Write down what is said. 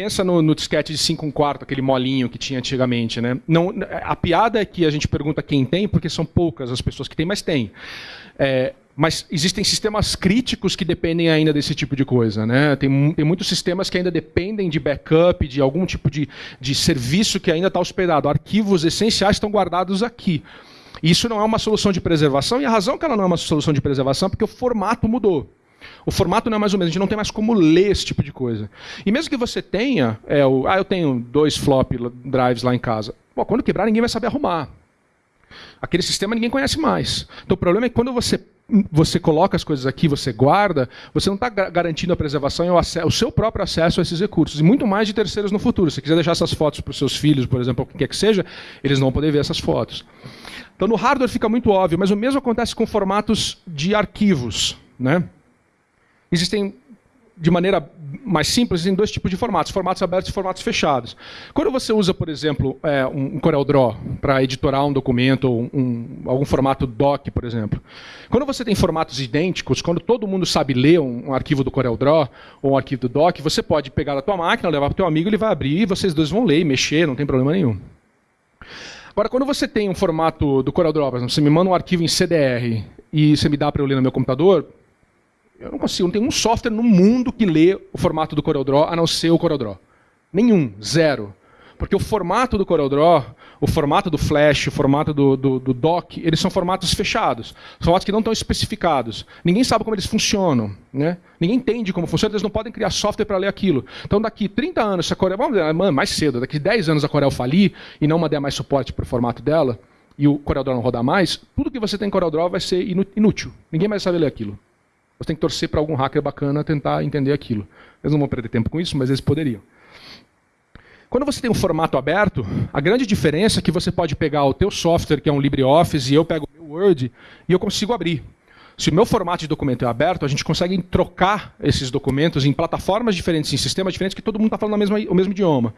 pensa no, no disquete de 5 um quarto, aquele molinho que tinha antigamente. Né? Não, a piada é que a gente pergunta quem tem, porque são poucas as pessoas que têm, mas tem. É, mas existem sistemas críticos que dependem ainda desse tipo de coisa. Né? Tem, tem muitos sistemas que ainda dependem de backup, de algum tipo de, de serviço que ainda está hospedado. Arquivos essenciais estão guardados aqui. Isso não é uma solução de preservação, e a razão que ela não é uma solução de preservação é porque o formato mudou. O formato não é mais ou menos, a gente não tem mais como ler esse tipo de coisa. E mesmo que você tenha, é, o, ah, eu tenho dois flop drives lá em casa. Bom, quando quebrar, ninguém vai saber arrumar. Aquele sistema ninguém conhece mais. Então o problema é que quando você, você coloca as coisas aqui, você guarda, você não está garantindo a preservação e o, o, seu próprio acesso a esses recursos. E muito mais de terceiros no futuro. Se você quiser deixar essas fotos para os seus filhos, por exemplo, o que quer que seja, eles não vão poder ver essas fotos. Então no hardware fica muito óbvio, mas o mesmo acontece com formatos de arquivos. Né? Existem, de maneira mais simples, em dois tipos de formatos, formatos abertos e formatos fechados. Quando você usa, por exemplo, é, um CorelDRAW para editorar um documento, ou um, algum formato doc, por exemplo, quando você tem formatos idênticos, quando todo mundo sabe ler um, um arquivo do CorelDRAW ou um arquivo do doc, você pode pegar da tua máquina, levar para o teu amigo, ele vai abrir e vocês dois vão ler e mexer, não tem problema nenhum. Agora, quando você tem um formato do CorelDRAW, você me manda um arquivo em CDR e você me dá para eu ler no meu computador, eu não consigo, não tem um software no mundo que lê o formato do CorelDRAW a não ser o CorelDRAW. Nenhum, zero. Porque o formato do CorelDRAW, o formato do Flash, o formato do, do, do Doc, eles são formatos fechados. Formatos que não estão especificados. Ninguém sabe como eles funcionam. Né? Ninguém entende como funciona, eles não podem criar software para ler aquilo. Então, daqui 30 anos, se a Corel, vamos dizer, mais cedo, daqui 10 anos a Corel falir e não der mais suporte para o formato dela, e o CorelDRAW não rodar mais, tudo que você tem em CorelDRAW vai ser inútil. Ninguém mais sabe ler aquilo. Você tem que torcer para algum hacker bacana tentar entender aquilo. Eles não vão perder tempo com isso, mas eles poderiam. Quando você tem um formato aberto, a grande diferença é que você pode pegar o teu software, que é um LibreOffice, e eu pego o meu Word, e eu consigo abrir. Se o meu formato de documento é aberto, a gente consegue trocar esses documentos em plataformas diferentes, em sistemas diferentes, que todo mundo está falando o mesmo idioma.